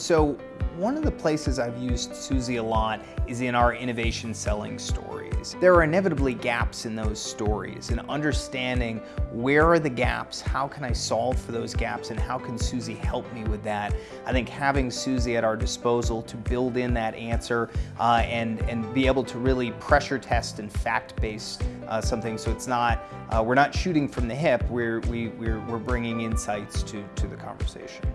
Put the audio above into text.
So one of the places I've used Suzy a lot is in our innovation selling stories. There are inevitably gaps in those stories and understanding where are the gaps, how can I solve for those gaps, and how can Suzy help me with that. I think having Suzy at our disposal to build in that answer uh, and, and be able to really pressure test and fact-based uh, something so it's not, uh, we're not shooting from the hip, we're, we, we're, we're bringing insights to, to the conversation.